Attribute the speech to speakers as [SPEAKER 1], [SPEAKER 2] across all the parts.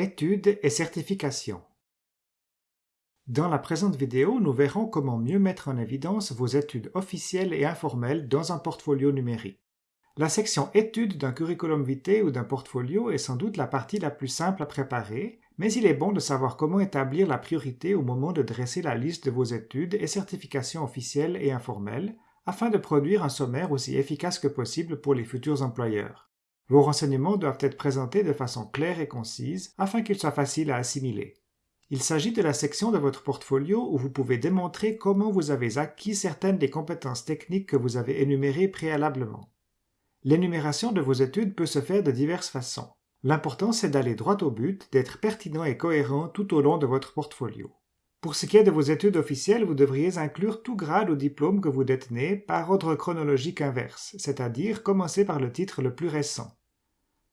[SPEAKER 1] Études et certifications Dans la présente vidéo, nous verrons comment mieux mettre en évidence vos études officielles et informelles dans un portfolio numérique. La section Études d'un curriculum vitae ou d'un portfolio est sans doute la partie la plus simple à préparer, mais il est bon de savoir comment établir la priorité au moment de dresser la liste de vos études et certifications officielles et informelles, afin de produire un sommaire aussi efficace que possible pour les futurs employeurs. Vos renseignements doivent être présentés de façon claire et concise afin qu'ils soient faciles à assimiler. Il s'agit de la section de votre portfolio où vous pouvez démontrer comment vous avez acquis certaines des compétences techniques que vous avez énumérées préalablement. L'énumération de vos études peut se faire de diverses façons. L'important c'est d'aller droit au but, d'être pertinent et cohérent tout au long de votre portfolio. Pour ce qui est de vos études officielles, vous devriez inclure tout grade ou diplôme que vous détenez par ordre chronologique inverse, c'est-à-dire commencer par le titre le plus récent.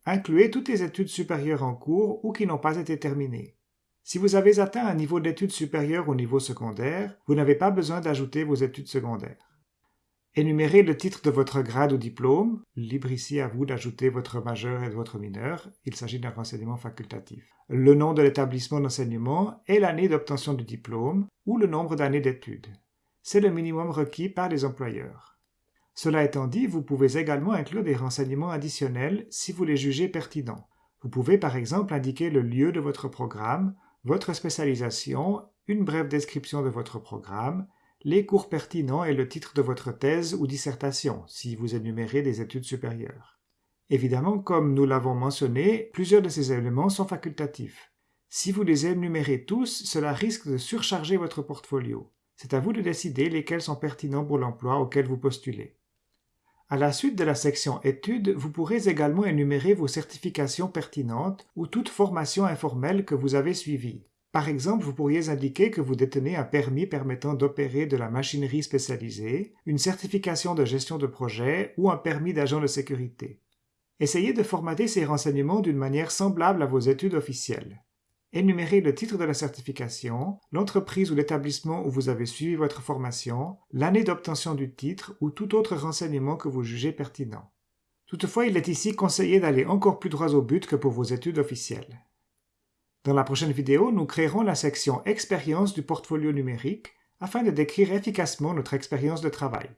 [SPEAKER 1] Incluez toutes les études supérieures en cours ou qui n'ont pas été terminées. Si vous avez atteint un niveau d'études supérieures au niveau secondaire, vous n'avez pas besoin d'ajouter vos études secondaires. Énumérez le titre de votre grade ou diplôme, libre ici à vous d'ajouter votre majeur et votre mineur, il s'agit d'un renseignement facultatif. Le nom de l'établissement d'enseignement et l'année d'obtention du diplôme ou le nombre d'années d'études. C'est le minimum requis par les employeurs. Cela étant dit, vous pouvez également inclure des renseignements additionnels si vous les jugez pertinents. Vous pouvez par exemple indiquer le lieu de votre programme, votre spécialisation, une brève description de votre programme, les cours pertinents et le titre de votre thèse ou dissertation, si vous énumérez des études supérieures. Évidemment, comme nous l'avons mentionné, plusieurs de ces éléments sont facultatifs. Si vous les énumérez tous, cela risque de surcharger votre portfolio. C'est à vous de décider lesquels sont pertinents pour l'emploi auquel vous postulez. À la suite de la section Études, vous pourrez également énumérer vos certifications pertinentes ou toute formation informelle que vous avez suivie. Par exemple, vous pourriez indiquer que vous détenez un permis permettant d'opérer de la machinerie spécialisée, une certification de gestion de projet ou un permis d'agent de sécurité. Essayez de formater ces renseignements d'une manière semblable à vos études officielles. Énumérez le titre de la certification, l'entreprise ou l'établissement où vous avez suivi votre formation, l'année d'obtention du titre ou tout autre renseignement que vous jugez pertinent. Toutefois, il est ici conseillé d'aller encore plus droit au but que pour vos études officielles. Dans la prochaine vidéo, nous créerons la section Expérience du portfolio numérique afin de décrire efficacement notre expérience de travail.